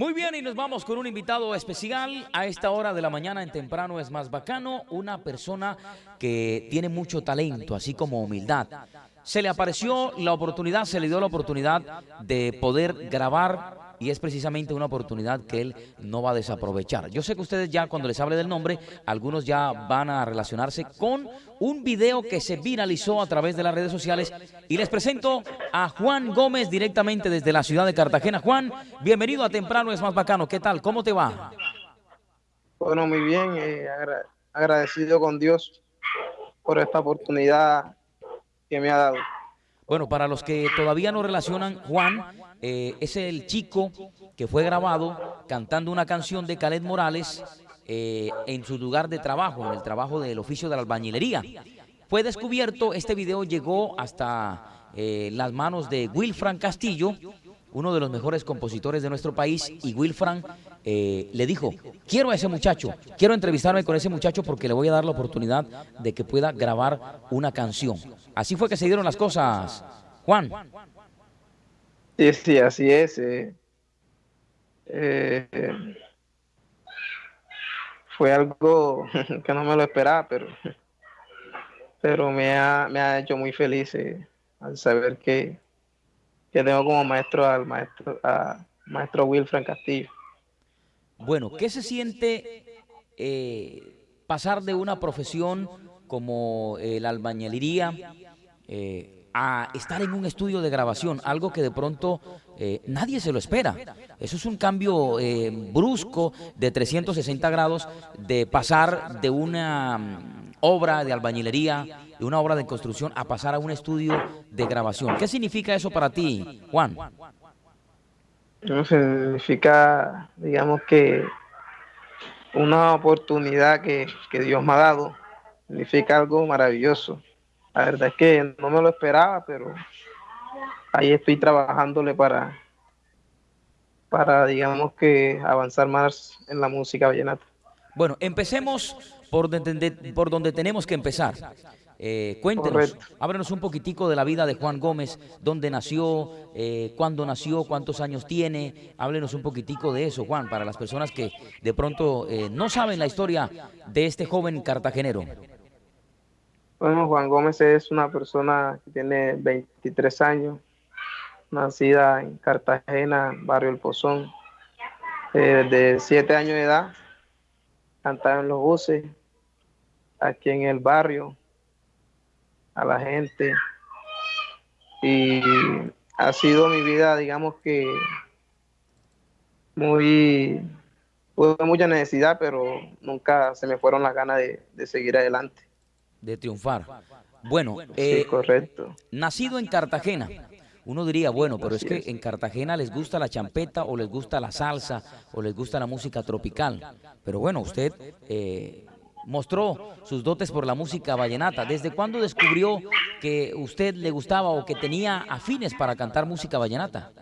Muy bien, y nos vamos con un invitado especial. A esta hora de la mañana en temprano es más bacano, una persona que tiene mucho talento, así como humildad. Se le apareció la oportunidad, se le dio la oportunidad de poder grabar y es precisamente una oportunidad que él no va a desaprovechar. Yo sé que ustedes ya cuando les hable del nombre, algunos ya van a relacionarse con un video que se viralizó a través de las redes sociales y les presento a Juan Gómez directamente desde la ciudad de Cartagena. Juan, bienvenido a Temprano es más bacano. ¿Qué tal? ¿Cómo te va? Bueno, muy bien, eh, agradecido con Dios por esta oportunidad que me ha dado. Bueno, para los que todavía no relacionan, Juan eh, es el chico que fue grabado cantando una canción de Khaled Morales eh, en su lugar de trabajo, en el trabajo del oficio de la albañilería. Fue descubierto, este video llegó hasta eh, las manos de Wilfran Castillo, uno de los mejores compositores de nuestro país, y Wilfran le dijo, quiero a ese muchacho, quiero entrevistarme con ese muchacho porque le voy a dar la oportunidad de que pueda grabar una canción. Así fue que se dieron las cosas, Juan. Sí, sí, así es. Eh, eh, fue algo que no me lo esperaba, pero, pero me, ha, me ha hecho muy feliz eh, al saber que, que tengo como maestro al maestro, a maestro Wilfran Castillo. Bueno, ¿qué se siente pasar de una profesión como la albañilería a estar en un estudio de grabación, algo que de pronto eh, nadie se lo espera. Eso es un cambio eh, brusco de 360 grados de pasar de una mm, obra de albañilería, de una obra de construcción, a pasar a un estudio de grabación. ¿Qué significa eso para ti, Juan? significa, digamos que una oportunidad que, que Dios me ha dado, significa algo maravilloso la verdad es que no me lo esperaba, pero ahí estoy trabajándole para, para digamos que avanzar más en la música vallenata. Bueno, empecemos por donde, por donde tenemos que empezar. Eh, cuéntenos, ábrenos un poquitico de la vida de Juan Gómez, dónde nació, eh, cuándo nació, cuántos años tiene. Háblenos un poquitico de eso, Juan, para las personas que de pronto eh, no saben la historia de este joven cartagenero. Bueno, Juan Gómez es una persona que tiene 23 años, nacida en Cartagena, barrio El Pozón, eh, de 7 años de edad, cantaba en los buses, aquí en el barrio, a la gente. Y ha sido mi vida, digamos que muy, tuve mucha necesidad, pero nunca se me fueron las ganas de seguir adelante de triunfar. Bueno, eh, correcto. nacido en Cartagena, uno diría, bueno, pero es que en Cartagena les gusta la champeta o les gusta la salsa o les gusta la música tropical. Pero bueno, usted eh, mostró sus dotes por la música vallenata. ¿Desde cuándo descubrió que usted le gustaba o que tenía afines para cantar música vallenata?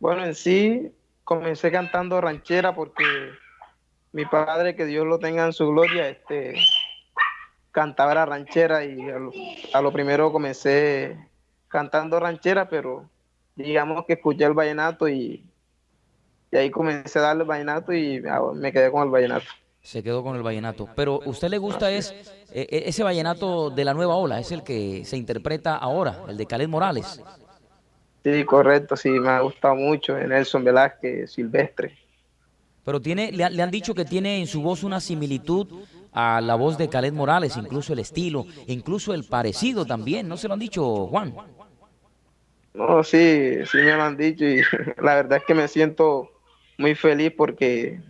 Bueno, en sí comencé cantando ranchera porque mi padre, que Dios lo tenga en su gloria, este cantaba la ranchera y a lo, primero comencé cantando ranchera, pero digamos que escuché el vallenato y, y ahí comencé a darle el vallenato y me quedé con el vallenato. Se quedó con el vallenato. Pero ¿usted le gusta es eh, eh, ese vallenato de la nueva ola? ¿Es el que se interpreta ahora, el de Caled Morales? Sí, correcto, sí, me ha gustado mucho. Nelson Velázquez, Silvestre. Pero tiene, le, le han dicho que tiene en su voz una similitud a la voz de Khaled Morales, incluso el estilo, incluso el parecido también, ¿no se lo han dicho, Juan? No, sí, sí me lo han dicho y la verdad es que me siento muy feliz porque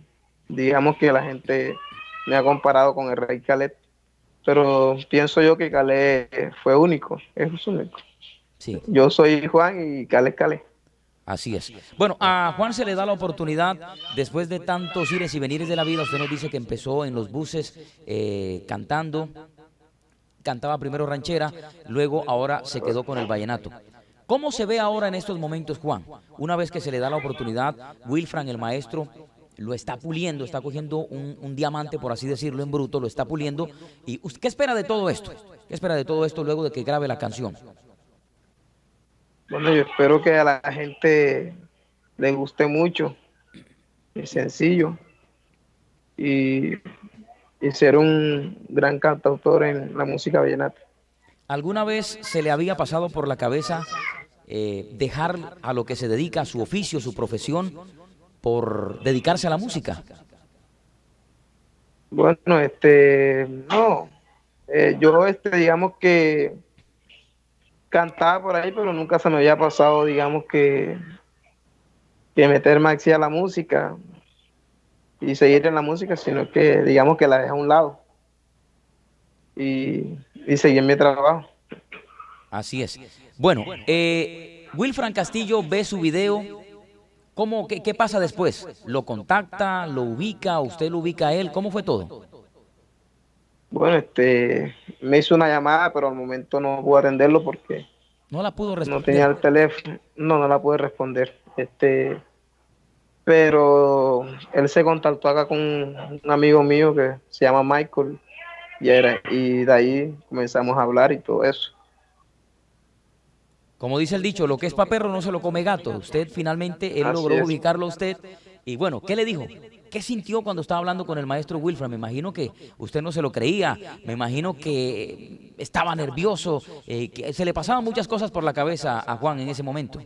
digamos que la gente me ha comparado con el rey Khaled, pero pienso yo que Khaled fue único, es único. Sí. Yo soy Juan y Khaled Khaled. Así es. Bueno, a Juan se le da la oportunidad, después de tantos ires y venires de la vida, usted nos dice que empezó en los buses eh, cantando, cantaba primero ranchera, luego ahora se quedó con el vallenato. ¿Cómo se ve ahora en estos momentos, Juan? Una vez que se le da la oportunidad, Wilfran, el maestro, lo está puliendo, está cogiendo un, un, diamante, por así decirlo, en bruto, lo está puliendo. ¿Y qué espera de todo esto? ¿Qué espera de todo esto luego de que grabe la canción? Bueno, yo espero que a la gente le guste mucho sencillo y, y ser un gran cantautor en la música vallenata. ¿Alguna vez se le había pasado por la cabeza eh, dejar a lo que se dedica, a su oficio, su profesión, por dedicarse a la música? Bueno, este, no, eh, yo, este, digamos que cantaba por ahí, pero nunca se me había pasado, digamos que, que meterme así a la música y seguir en la música, sino que, digamos que la dejé a un lado y, y seguir mi trabajo. Así es. Bueno, eh, Wilfran Castillo ve su video. ¿Cómo, qué, qué, pasa después? ¿Lo contacta? ¿Lo ubica? ¿Usted lo ubica a él? ¿Cómo fue todo? Bueno, este, me hizo una llamada, pero al momento no pude atenderlo porque no la pudo responder. No tenía el teléfono, no, no la pude responder. Este, pero él se contactó acá con un amigo mío que se llama Michael y, era, y de ahí comenzamos a hablar y todo eso. Como dice el dicho, lo que es para perro no se lo come gato. Usted finalmente, él Así logró es. ubicarlo a usted. Y bueno, ¿qué le dijo? ¿Qué sintió cuando estaba hablando con el maestro Wilfred? Me imagino que usted no se lo creía, me imagino que estaba nervioso, eh, que se le pasaban muchas cosas por la cabeza a Juan en ese momento.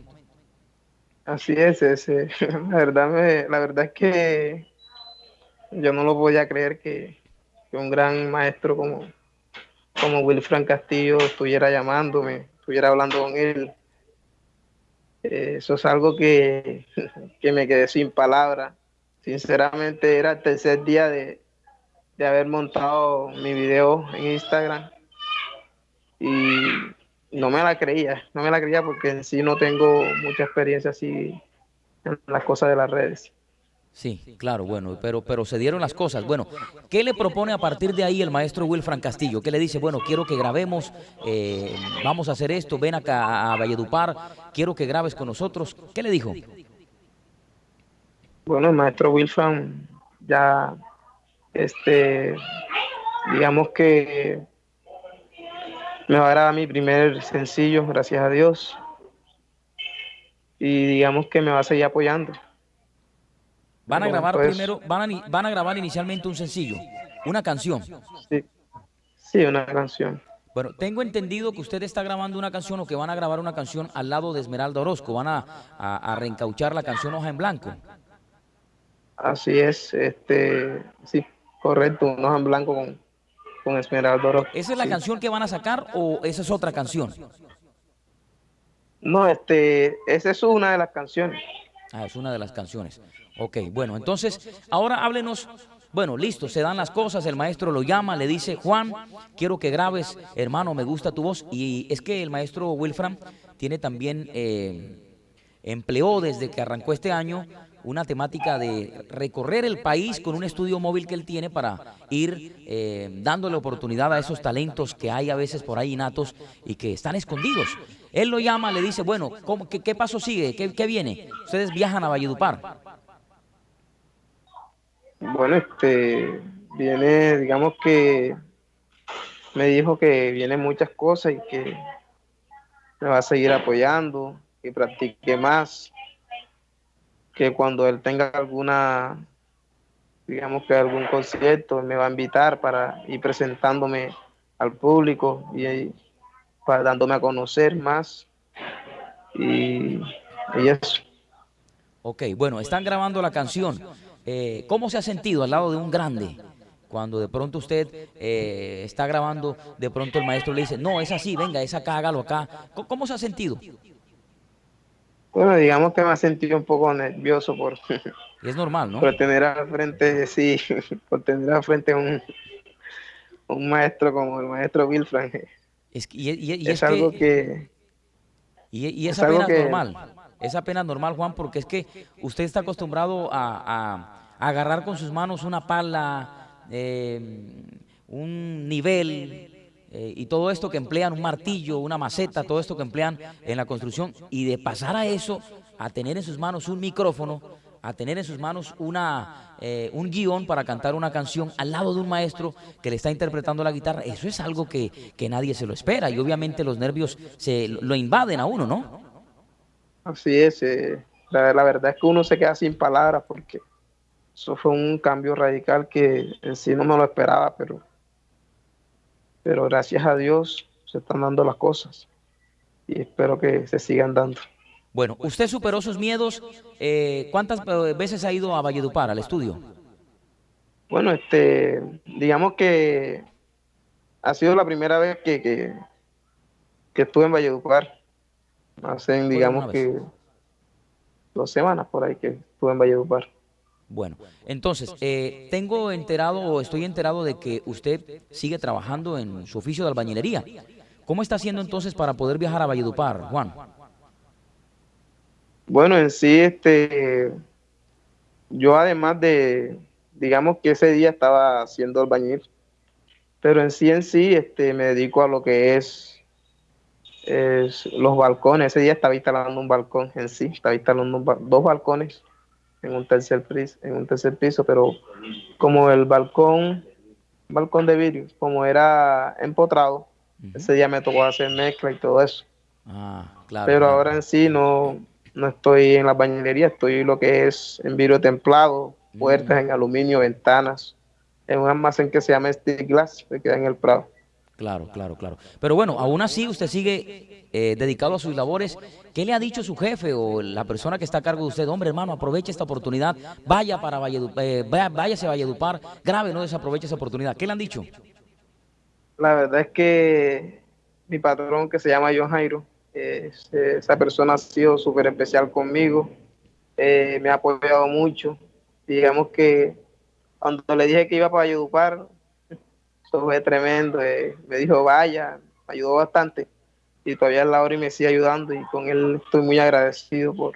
Así es, ese. La, verdad me, la verdad es que yo no lo podía creer que, que un gran maestro como, como Wilfran Castillo estuviera llamándome, estuviera hablando con él. Eh, eso es algo que, que, me quedé sin palabras. Sinceramente era el tercer día de, de haber montado mi video en Instagram y no me la creía, no me la creía porque en sí no tengo mucha experiencia así en las cosas de las redes. Sí, claro, bueno, pero, pero se dieron las cosas. Bueno, ¿qué le propone a partir de ahí el maestro Wilfran Castillo? ¿Qué le dice? Bueno, quiero que grabemos, eh, vamos a hacer esto, ven acá a Valledupar, quiero que grabes con nosotros. ¿Qué le dijo? Bueno, el maestro Wilfran ya, este, digamos que me va a grabar mi primer sencillo, gracias a Dios. Y digamos que me va a seguir apoyando. Van a grabar pues, primero, van a, van a grabar inicialmente un sencillo, una canción. Sí, sí, una canción. Bueno, tengo entendido que usted está grabando una canción o que van a grabar una canción al lado de Esmeralda Orozco. Van a, a, a reencauchar la canción Hoja en Blanco. Así es, este, sí, correcto, un Hoja en Blanco con, con Esmeralda Orozco. ¿Esa es la sí. canción que van a sacar o esa es otra canción? No, este, esa es una de las canciones. Ah, es una de las canciones. Ok, bueno, entonces, ahora háblenos, bueno, listo, se dan las cosas, el maestro lo llama, le dice, Juan, quiero que grabes, hermano, me gusta tu voz, y es que el maestro Wilfram tiene también, eh, empleó desde que arrancó este año una temática de recorrer el país con un estudio móvil que él tiene para ir eh, dándole oportunidad a esos talentos que hay a veces por ahí innatos y que están escondidos. Él lo llama, le dice, bueno, ¿cómo, qué, qué, paso sigue? ¿Qué, ¿Qué viene? Ustedes viajan a Valledupar. Bueno, este, viene, digamos que me dijo que vienen muchas cosas y que me va a seguir apoyando, que practique más, que cuando él tenga alguna, digamos que algún concierto, me va a invitar para ir presentándome al público y para dándome a conocer más y, y eso. Ok, bueno, están grabando la canción. Eh, ¿Cómo se ha sentido al lado de un grande? Cuando de pronto usted eh, está grabando, de pronto el maestro le dice, no, es así, venga, es acá, hágalo acá. ¿Cómo, cómo se ha sentido? Bueno, digamos que me ha sentido un poco nervioso por... Es normal, ¿no? Por tener al frente, sí, por tener al frente un, un maestro como el maestro Wilfran. Es, y, y, y es, es, algo que... que y, y es, es apenas que, normal. Es apenas normal, Juan, porque es que usted está acostumbrado a, agarrar con sus manos una pala, eh, un nivel eh, y todo esto que emplean, un martillo, una maceta, todo esto que emplean en la construcción, y de pasar a eso, a tener en sus manos un micrófono, a tener en sus manos una, eh, un guion para cantar una canción al lado de un maestro que le está interpretando la guitarra, eso es algo que, que nadie se lo espera y obviamente los nervios se lo invaden a uno, ¿no? Así es, eh, la, la, verdad es que uno se queda sin palabras porque eso fue un cambio radical que en sí no me lo esperaba, pero, pero gracias a Dios se están dando las cosas y espero que se sigan dando. Bueno, usted superó sus miedos. Eh, ¿Cuántas eh, veces ha ido a Valledupar, al estudio? Bueno, este, digamos que ha sido la primera vez que, que, que estuve en Valledupar. Hace, digamos que dos semanas por ahí que estuve en Valledupar. Bueno, entonces, eh, tengo enterado o estoy enterado de que usted sigue trabajando en su oficio de albañilería. ¿Cómo está haciendo entonces para poder viajar a Valledupar, Juan? Bueno, en sí, este, yo además de, digamos que ese día estaba haciendo albañil, pero en sí, en sí, este, me dedico a lo que es, es los balcones. Ese día estaba instalando un balcón en sí, estaba instalando dos balcones en un tercer piso, en un tercer piso, pero como el balcón, balcón de vidrio, como era empotrado, ese día me tocó hacer mezcla y todo eso. Ah, claro. Pero ahora en sí no, no estoy en la bañilería, estoy lo que es en vidrio templado, puertas en aluminio, ventanas, en un almacén que se llama Stick Glass, que queda en el Prado. Claro, claro, claro. Pero bueno, aún así usted sigue eh, dedicado a sus labores. ¿Qué le ha dicho su jefe o la persona que está a cargo de usted? Hombre, hermano, aproveche esta oportunidad, vaya para Valledupar, eh, váyase a Valledupar, grave, no desaproveche esa oportunidad. ¿Qué le han dicho? La verdad es que mi patrón, que se llama John Jairo, esa persona ha sido súper especial conmigo, eh, me ha apoyado mucho. Digamos que cuando le dije que iba para Valledupar, fue tremendo. Eh, me dijo, vaya, me ayudó bastante. Y todavía es la hora y me sigue ayudando y con él estoy muy agradecido por,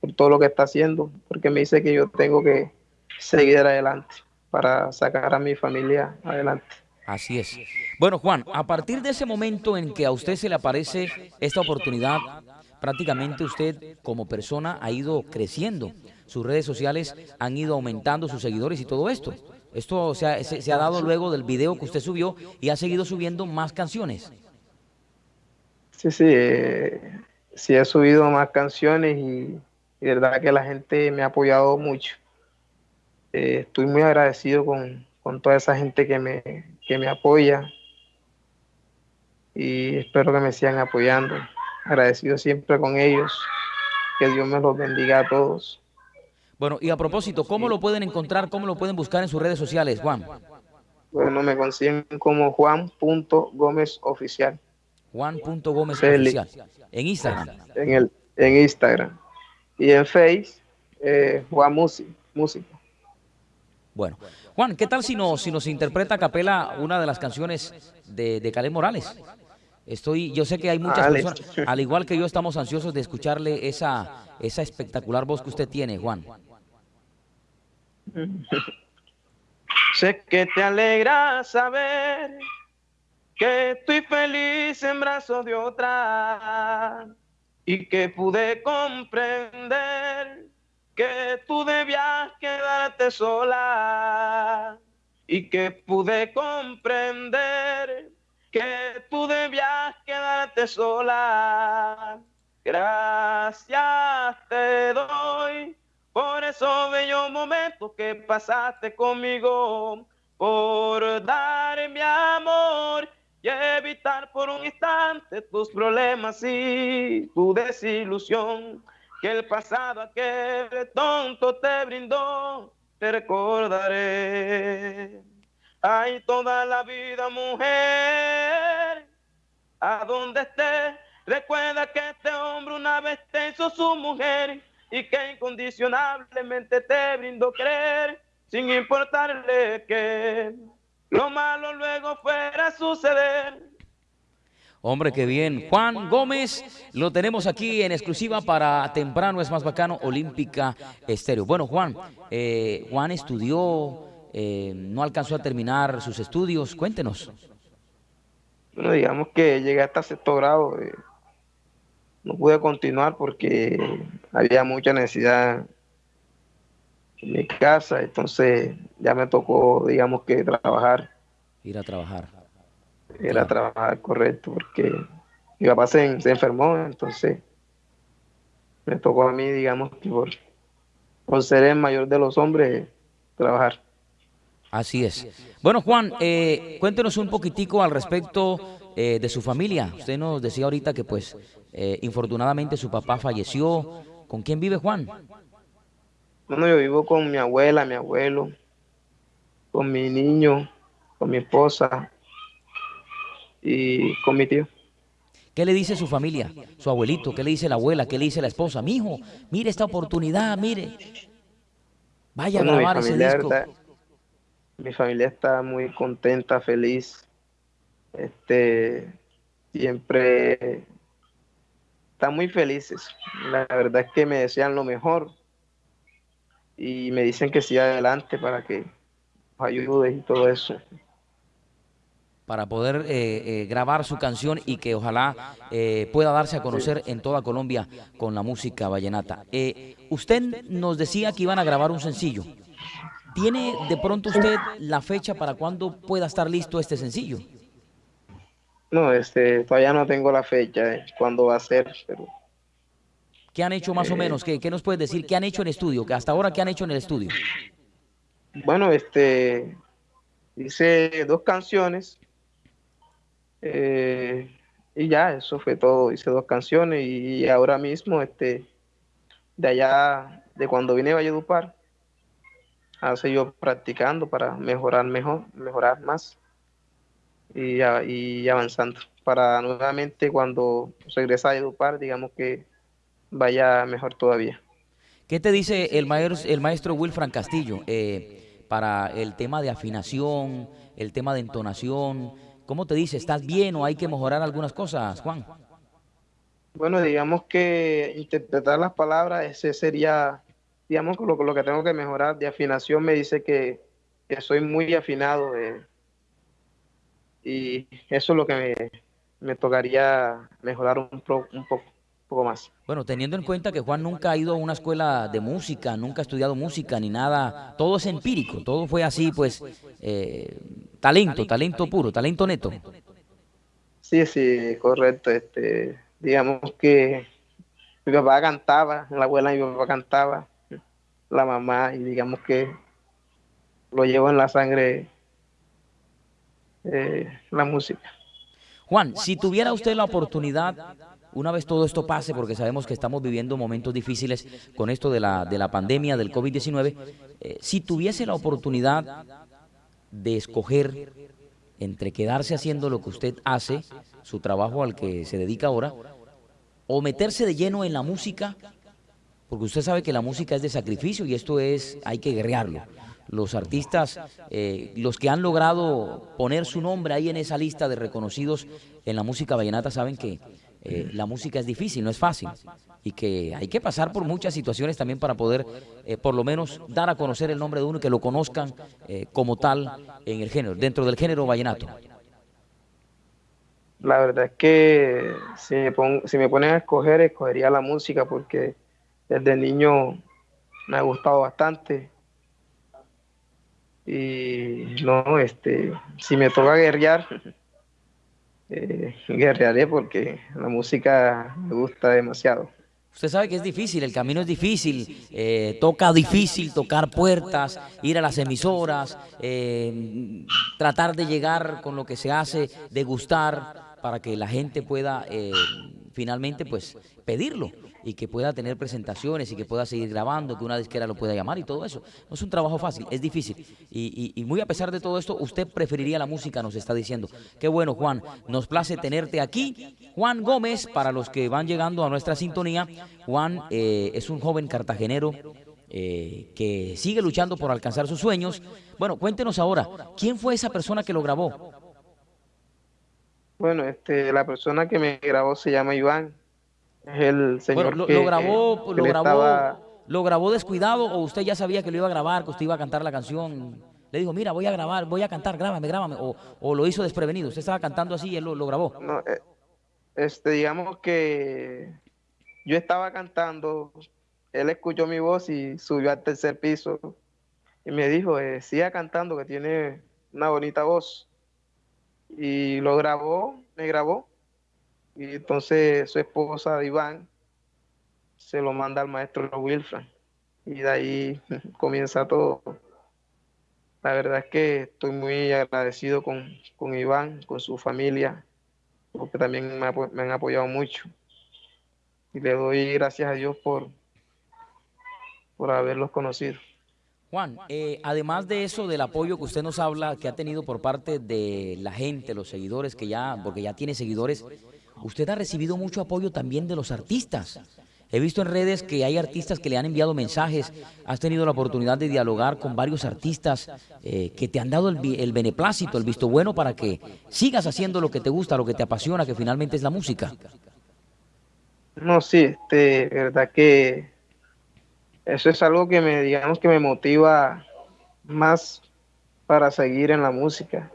por todo lo que está haciendo, porque me dice que yo tengo que seguir adelante para sacar a mi familia adelante. Así es. Bueno, Juan, a partir de ese momento en que a usted se le aparece esta oportunidad, prácticamente usted como persona ha ido creciendo. Sus redes sociales han ido aumentando sus seguidores y todo esto. Esto se ha, se, ha dado luego del video que usted subió y ha seguido subiendo más canciones. Sí, sí, eh, sí he subido más canciones y, verdad que la gente me ha apoyado mucho. Eh, estoy muy agradecido con, con toda esa gente que me, que me apoya y espero que me sigan apoyando. Agradecido siempre con ellos. Que Dios me los bendiga a todos. Bueno, y a propósito, ¿cómo lo pueden encontrar? ¿Cómo lo pueden buscar en sus redes sociales, Juan? Bueno, me consiguen como Juan.gómezoficial. Juan.gómezoficial. En Instagram. En, el, en Instagram. Y en Face, eh, Juan Música. Bueno, Juan, ¿qué tal si nos, si nos interpreta a capela una de las canciones de, de Caleb Morales? Estoy, yo sé que hay muchas personas, al igual que yo, estamos ansiosos de escucharle esa, esa espectacular voz que usted tiene, Juan. sé que te alegra saber que estoy feliz en brazos de otra y que pude comprender que tú debías quedarte sola y que pude comprender que tú debías quedarte sola. Gracias te doy por esos bellos momentos que pasaste conmigo, por dar mi amor y evitar por un instante tus problemas y tu desilusión que el pasado aquel tonto te brindó, te recordaré. Ay, toda la vida, mujer, a donde estés, recuerda que este hombre una vez te hizo su mujer y que incondicionablemente te brindó querer, sin importarle que lo malo luego fuera a suceder. Hombre, qué bien. Juan Gómez, lo tenemos aquí en exclusiva para Temprano es más bacano, Olímpica Estéreo. Bueno, Juan, eh, Juan estudió, eh, no alcanzó a terminar sus estudios. Cuéntenos. Bueno, digamos que llegué hasta sexto grado. Eh, no pude continuar porque había mucha necesidad en mi casa, entonces ya me tocó, digamos que trabajar. Ir a trabajar era trabajar correcto, porque mi papá se, enfermó, entonces me tocó a mí, digamos que por, ser el mayor de los hombres, trabajar. Así es. Bueno, Juan, eh, cuéntenos un poquitico al respecto eh, de su familia. Usted nos decía ahorita que, pues, eh, infortunadamente su papá falleció. ¿Con quién vive Juan? Bueno, yo vivo con mi abuela, mi abuelo, con mi niño, con mi esposa y con mi tío. ¿Qué le dice su familia, su abuelito? ¿Qué le dice la abuela? ¿Qué le dice la esposa? Mi hijo, mire esta oportunidad, mire. Vaya a grabar ese disco. mi familia está muy contenta, feliz. Este, siempre están muy felices. La verdad es que me desean lo mejor y me dicen que siga adelante para que nos ayude y todo eso para poder eh, eh, grabar su canción y que ojalá eh, pueda darse a conocer en toda Colombia con la música vallenata. usted nos decía que iban a grabar un sencillo. ¿Tiene de pronto usted la fecha para cuándo pueda estar listo este sencillo? No, este, todavía no tengo la fecha, cuándo va a ser, pero... ¿Qué han hecho más o menos? ¿Qué, ¿Qué, nos puedes decir? ¿Qué han hecho en estudio? ¿Hasta ahora qué han hecho en el estudio? Bueno, este, hice dos canciones eh, y ya, eso fue todo. Hice dos canciones y ahora mismo, este, de allá, de cuando vine a Valledupar, hace yo practicando para mejorar mejor, mejorar más y, y avanzando. Para nuevamente cuando regresa a Valledupar, digamos que vaya mejor todavía. ¿Qué te dice el maestro, el maestro Wilfran Castillo eh, para el tema de afinación, el tema de entonación? ¿Cómo te dice? ¿Estás bien o hay que mejorar algunas cosas, Juan? Bueno, digamos que interpretar las palabras, ese sería, digamos, lo, lo que tengo que mejorar. De afinación me dice que, soy muy afinado eh, y eso es lo que me, tocaría mejorar un, un poco poco más. Bueno, teniendo en cuenta que Juan nunca ha ido a una escuela de música, nunca ha estudiado música ni nada, todo es empírico, todo fue así, pues, eh, Talento, talento puro, talento neto. Sí, sí, correcto. Este, digamos que mi papá cantaba, la abuela de mi papá cantaba, la mamá, y digamos que lo llevo en la sangre eh, la música. Juan, si tuviera usted la oportunidad, una vez todo esto pase, porque sabemos que estamos viviendo momentos difíciles con esto de la, de la pandemia del COVID-19, eh, si tuviese la oportunidad de escoger entre quedarse haciendo lo que usted hace, su trabajo al que se dedica ahora, o meterse de lleno en la música, porque usted sabe que la música es de sacrificio y esto es, hay que guerrearlo. Los artistas, eh, los que han logrado poner su nombre ahí en esa lista de reconocidos en la música vallenata saben que eh, la música es difícil, no es fácil y que hay que pasar por muchas situaciones también para poder eh, por lo menos dar a conocer el nombre de uno y que lo conozcan eh, como tal en el género, dentro del género vallenato. La verdad es que si me, si me ponen a escoger, escogería la música porque desde niño me ha gustado bastante. Y no, este, si me toca guerrear, eh, guerrearé porque la música me gusta demasiado. Usted sabe que es difícil, el camino es difícil, eh, toca difícil tocar puertas, ir a las emisoras, eh, tratar de llegar con lo que se hace, degustar para que la gente pueda eh, finalmente pues pedirlo y que pueda tener presentaciones y que pueda seguir grabando, que una disquera lo pueda llamar y todo eso. No es un trabajo fácil, es difícil. Y, muy a pesar de todo esto, usted preferiría la música, nos está diciendo. Qué bueno, Juan. Nos place tenerte aquí. Juan Gómez, para los que van llegando a nuestra sintonía, Juan eh, es un joven cartagenero eh, que sigue luchando por alcanzar sus sueños. Bueno, cuéntenos ahora, ¿quién fue esa persona que lo grabó? Bueno, este, la persona que me grabó se llama Iván es el señor lo, grabó, lo grabó, lo grabó descuidado o usted ya sabía que lo iba a grabar, que usted iba a cantar la canción. Le dijo, mira, voy a grabar, voy a cantar, grábame, grábame. O, lo hizo desprevenido. Usted estaba cantando así y él lo, grabó. No, eh, este, digamos que yo estaba cantando, él escuchó mi voz y subió al tercer piso y me dijo, eh, siga cantando que tiene una bonita voz. Y lo grabó, me grabó y entonces su esposa, Iván, se lo manda al maestro Wilfran. Y de ahí comienza todo. la verdad es que estoy muy agradecido con, con Iván, con su familia, porque también me, han apoyado mucho. Y le doy gracias a Dios por, por haberlos conocido. Juan, eh, además de eso, del apoyo que usted nos habla, que ha tenido por parte de la gente, los seguidores, que ya, porque ya tiene seguidores, usted ha recibido mucho apoyo también de los artistas. He visto en redes que hay artistas que le han enviado mensajes, has tenido la oportunidad de dialogar con varios artistas eh, que te han dado el, el, beneplácito, el visto bueno para que sigas haciendo lo que te gusta, lo que te apasiona, que finalmente es la música. No, sí, este, verdad que eso es algo que me, digamos que me motiva más para seguir en la música.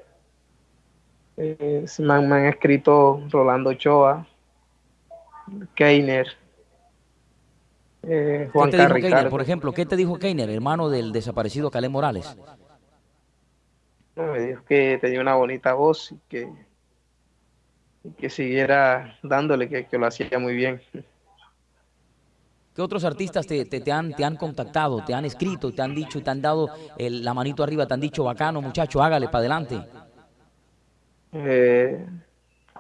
Eh, me, han, me, han, escrito Rolando Choa, Keiner, eh, Juan ¿Qué te dijo Keiner, por ejemplo? ¿Qué te dijo Keiner, hermano del desaparecido Calé Morales? No, me dijo que tenía una bonita voz y que, y que siguiera dándole, que, que lo hacía muy bien. ¿Qué otros artistas te, te, te, han, te han contactado, te han escrito, te han dicho y te han dado el, la manito arriba, te han dicho, bacano muchacho, hágale para adelante? Eh,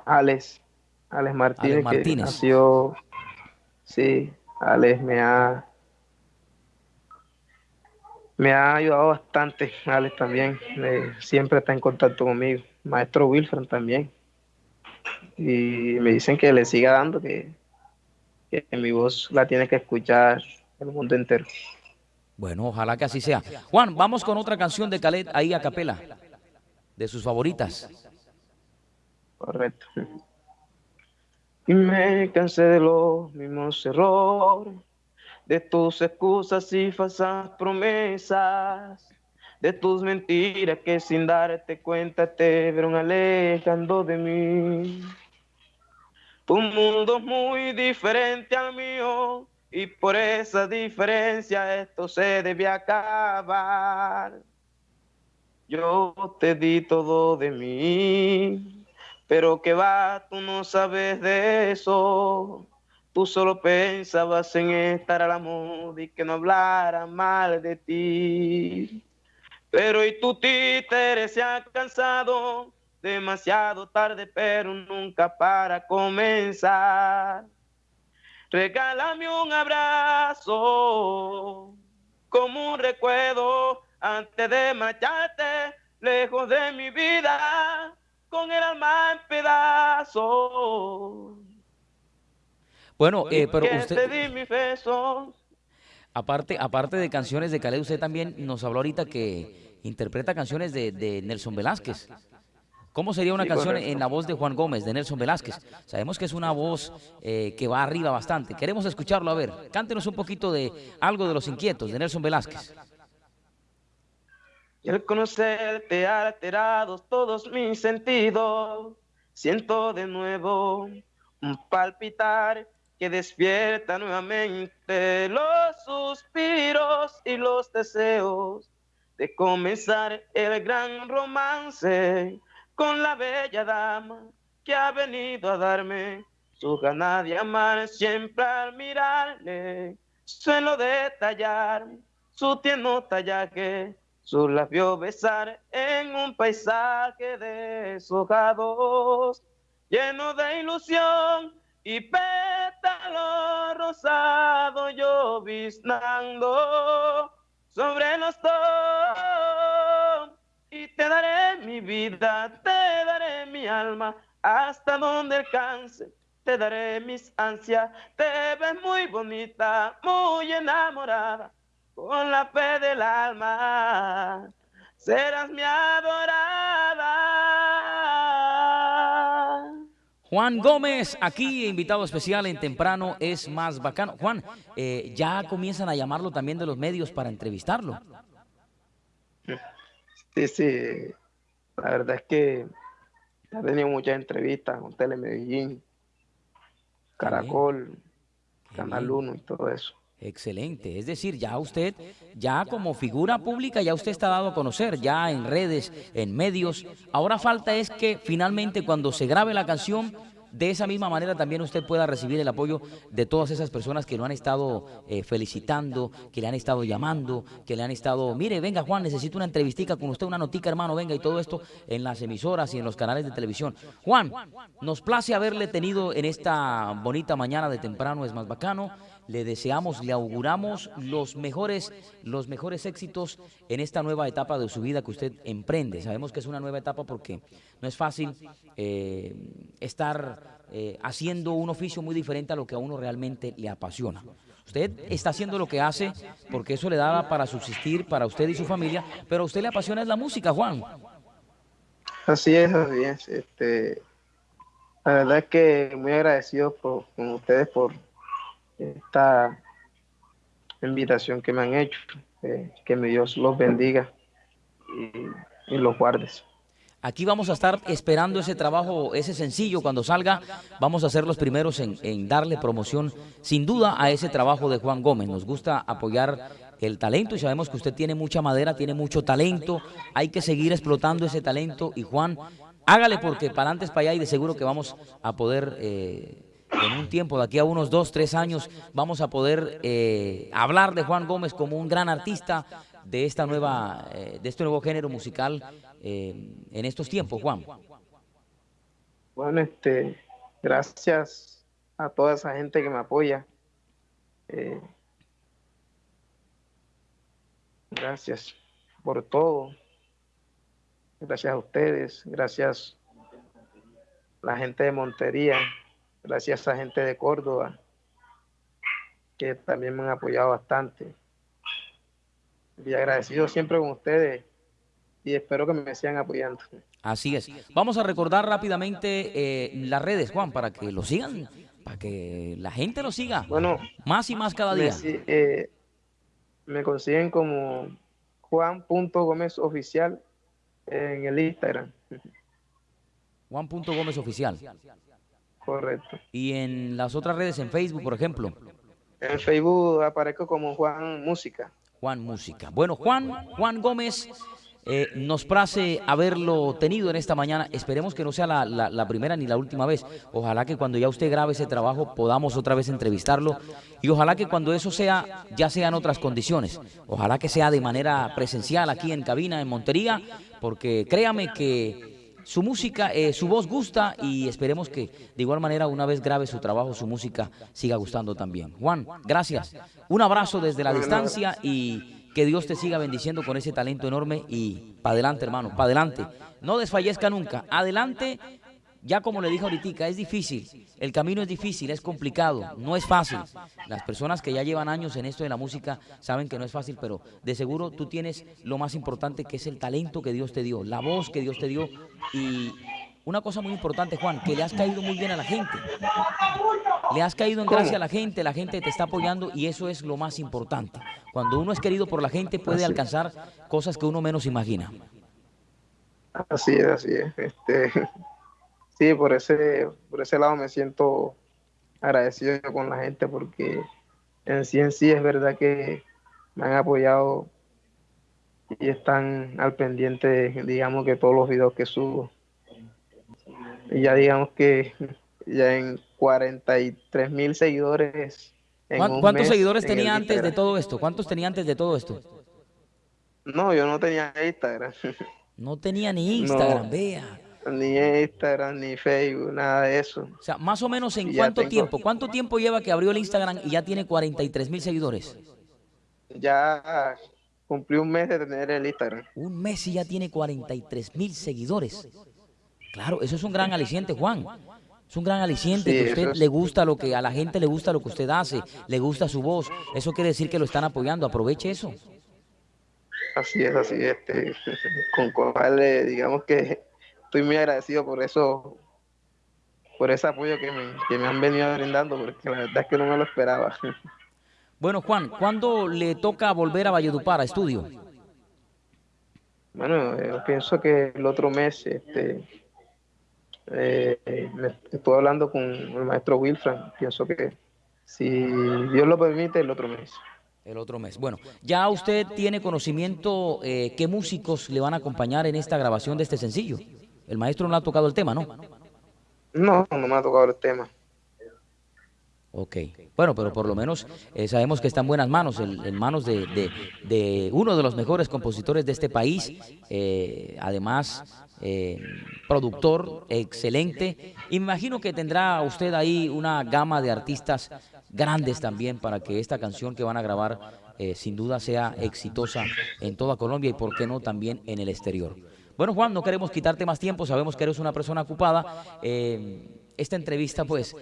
Alex, Alex Martínez, Alex Martínez. Que nació, sí, Alex me ha, me ha ayudado bastante, Alex también, eh, siempre está en contacto conmigo, maestro Wilfred también, y me dicen que le siga dando, que que mi voz la tiene que escuchar el mundo entero. Bueno, ojalá que así sea. Juan, vamos con otra canción de Calet ahí a capela, de sus favoritas. Correcto. Y me cansé de los mismos errores, de tus excusas y falsas promesas, de tus mentiras que sin darte cuenta te vieron alejando de mí. Tu mundo muy diferente al mío y por esa diferencia esto se debe acabar. Yo te di todo de mí, pero que va, tú no sabes de eso. Tú solo pensabas en estar a la moda y que no hablara mal de ti. Pero y tu títere se ha cansado demasiado tarde, pero nunca para comenzar. Regálame un abrazo como un recuerdo antes de marcharte lejos de mi vida con el alma en pedazos. Bueno, eh, pero usted... Aparte, aparte de canciones de Calais, usted también nos habló ahorita que interpreta canciones de, de Nelson Velázquez. ¿Cómo sería una canción en la voz de Juan Gómez, de Nelson Velázquez? Sabemos que es una voz eh, que va arriba bastante. Queremos escucharlo, a ver. Cántenos un poquito de algo de Los Inquietos, de Nelson Velázquez. Y al conocerte ha alterado todos mis sentidos. Siento de nuevo un palpitar que despierta nuevamente los suspiros y los deseos de comenzar el gran romance con la bella dama que ha venido a darme su ganas de amar siempre al mirarle. Suelo detallar su tierno tallaje, su labio besar en un paisaje deshojados, lleno de ilusión y pétalo rosado lloviznando sobre los dos te daré mi vida, te daré mi alma, hasta donde alcance, te daré mis ansias, te ves muy bonita, muy enamorada, con la fe del alma, serás mi adorada. Juan Gómez, aquí invitado especial en Temprano es más bacano. Juan, eh, ya comienzan a llamarlo también de los medios para entrevistarlo. Sí, sí. La verdad es que ha tenido muchas entrevistas con Telemedellín, Caracol, Canal 1 y todo eso. Excelente, es decir, ya usted, ya como figura pública, ya usted está dado a conocer, ya en redes, en medios. Ahora falta es que finalmente cuando se grabe la canción, de esa misma manera también usted pueda recibir el apoyo de todas esas personas que lo han estado eh, felicitando, que le han estado llamando, que le han estado, mire, venga Juan, necesito una entrevistica con usted, una notica hermano, venga, y todo esto en las emisoras y en los canales de televisión. Juan, nos place haberle tenido en esta bonita mañana de temprano, es más bacano le deseamos, le auguramos los mejores, los mejores éxitos en esta nueva etapa de su vida que usted emprende. Sabemos que es una nueva etapa porque no es fácil eh, estar eh, haciendo un oficio muy diferente a lo que a uno realmente le apasiona. Usted está haciendo lo que hace porque eso le daba para subsistir para usted y su familia, pero a usted le apasiona es la música, Juan. Así es, así es. Este, la verdad es que muy agradecido por, con ustedes por esta invitación que me han hecho. Eh, que mi Dios los bendiga y, los guardes. Aquí vamos a estar esperando ese trabajo, ese sencillo, cuando salga, vamos a ser los primeros en, darle promoción, sin duda, a ese trabajo de Juan Gómez. Nos gusta apoyar el talento y sabemos que usted tiene mucha madera, tiene mucho talento, hay que seguir explotando ese talento y Juan, hágale porque para antes, para allá y de seguro que vamos a poder... Eh, en un tiempo, de aquí a unos dos, tres años, vamos a poder eh, hablar de Juan Gómez como un gran artista de esta nueva, eh, de este nuevo género musical eh, en estos tiempos, Juan. Bueno, este, gracias a toda esa gente que me apoya. gracias por todo. Gracias a ustedes, gracias a la gente de Montería, gracias a gente de Córdoba, que también me han apoyado bastante. Y agradecido siempre con ustedes y espero que me sigan apoyando. Así es. Vamos a recordar rápidamente eh, las redes, Juan, para que lo sigan, para que la gente lo siga. Bueno, más y más cada día. Me, eh, me consiguen como Juan.gómez oficial en el Instagram. Juan.gómez oficial. Correcto. ¿Y en las otras redes, en Facebook, por ejemplo? En Facebook aparezco como Juan Música. Juan Música. Bueno, Juan, Juan Gómez, eh, nos place haberlo tenido en esta mañana. Esperemos que no sea la, la, primera ni la última vez. Ojalá que cuando ya usted grabe ese trabajo podamos otra vez entrevistarlo. Y ojalá que cuando eso sea, ya sean otras condiciones. Ojalá que sea de manera presencial aquí en cabina, en Montería, porque créame que su música, eh, su voz gusta y esperemos que de igual manera una vez grabe su trabajo, su música siga gustando también. Juan, gracias. Un abrazo desde la distancia y que Dios te siga bendiciendo con ese talento enorme y para adelante, hermano, para adelante. No desfallezca nunca. Adelante ya como le dije ahorita, es difícil, el camino es difícil, es complicado, no es fácil. Las personas que ya llevan años en esto de la música saben que no es fácil, pero de seguro tú tienes lo más importante que es el talento que Dios te dio, la voz que Dios te dio y una cosa muy importante, Juan, que le has caído muy bien a la gente. Le has caído en gracia a la gente, la gente te está apoyando y eso es lo más importante. Cuando uno es querido por la gente puede alcanzar cosas que uno menos imagina. Así es, así es. Este, sí, por ese, por ese lado me siento agradecido con la gente porque en sí en sí es verdad que me han apoyado y están al pendiente, digamos que todos los videos que subo. Y ya digamos que ya en 43 mil seguidores. ¿Cuántos seguidores tenía antes de todo esto? ¿Cuántos tenía antes de todo esto? No, yo no tenía Instagram. No tenía ni Instagram, vea ni Instagram, ni Facebook, nada de eso. O sea, más o menos en cuánto tiempo, ¿cuánto tiempo lleva que abrió el Instagram y ya tiene 43 mil seguidores? Ya cumplí un mes de tener el Instagram. Un mes y ya tiene 43 mil seguidores. Claro, eso es un gran aliciente, Juan. Es un gran aliciente, que a usted le gusta lo que, a la gente le gusta lo que usted hace, le gusta su voz. Eso quiere decir que lo están apoyando, aproveche eso. Así es, así es. Este, con cual, digamos que estoy muy agradecido por eso, por ese apoyo que me, han venido brindando, porque la verdad es que no me lo esperaba. Bueno, Juan, ¿cuándo le toca volver a Valledupar a estudio? Bueno, yo eh, pienso que el otro mes, este, eh, estoy hablando con el maestro Wilfran, pienso que si Dios lo permite, el otro mes. El otro mes. Bueno, ya usted tiene conocimiento eh, qué músicos le van a acompañar en esta grabación de este sencillo. El maestro no ha tocado el tema, ¿no? No, no me ha tocado el tema. Ok, bueno, pero por lo menos eh, sabemos que está en buenas manos, en, manos de, uno de los mejores compositores de este país, eh, además eh, productor excelente. Imagino que tendrá usted ahí una gama de artistas grandes también para que esta canción que van a grabar sin duda sea exitosa en toda Colombia y por qué no también en el exterior. Bueno Juan, no queremos quitarte más tiempo, sabemos que eres una persona ocupada. esta entrevista pues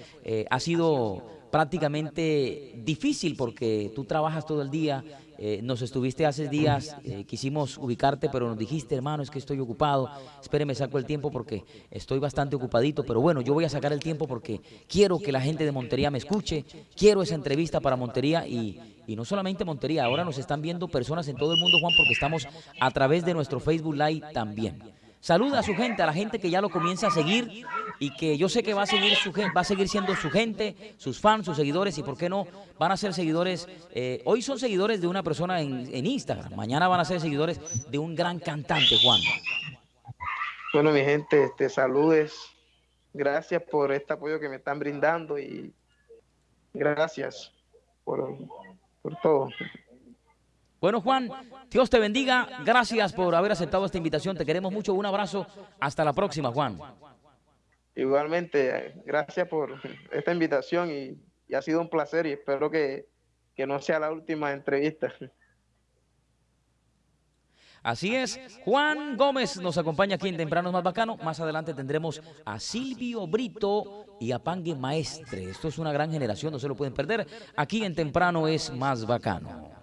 ha sido prácticamente difícil porque tú trabajas todo el día, eh, nos estuviste hace días, eh, quisimos ubicarte, pero nos dijiste, hermano, es que estoy ocupado, espéreme, saco el tiempo porque estoy bastante ocupadito, pero bueno, yo voy a sacar el tiempo porque quiero que la gente de Montería me escuche, quiero esa entrevista para Montería y, y no solamente Montería, ahora nos están viendo personas en todo el mundo, Juan, porque estamos a través de nuestro Facebook Live también. Saluda a su gente, a la gente que ya lo comienza a seguir y que yo sé que va a seguir va a seguir siendo su gente, sus fans, sus seguidores y por qué no van a ser seguidores. Eh, hoy son seguidores de una persona en, Instagram, mañana van a ser seguidores de un gran cantante, Juan. Bueno, mi gente, este, saludes. Gracias por este apoyo que me están brindando y gracias por, por todo. Bueno, Juan, Dios te bendiga. Gracias por haber aceptado esta invitación. Te queremos mucho. Un abrazo. Hasta la próxima, Juan. Igualmente, gracias por esta invitación y, ha sido un placer y espero que, que no sea la última entrevista. Así es, Juan Gómez nos acompaña aquí en Temprano Más Bacano. Más adelante tendremos a Silvio Brito y a Pangue Maestre. Esto es una gran generación, no se lo pueden perder. Aquí en Temprano es Más Bacano.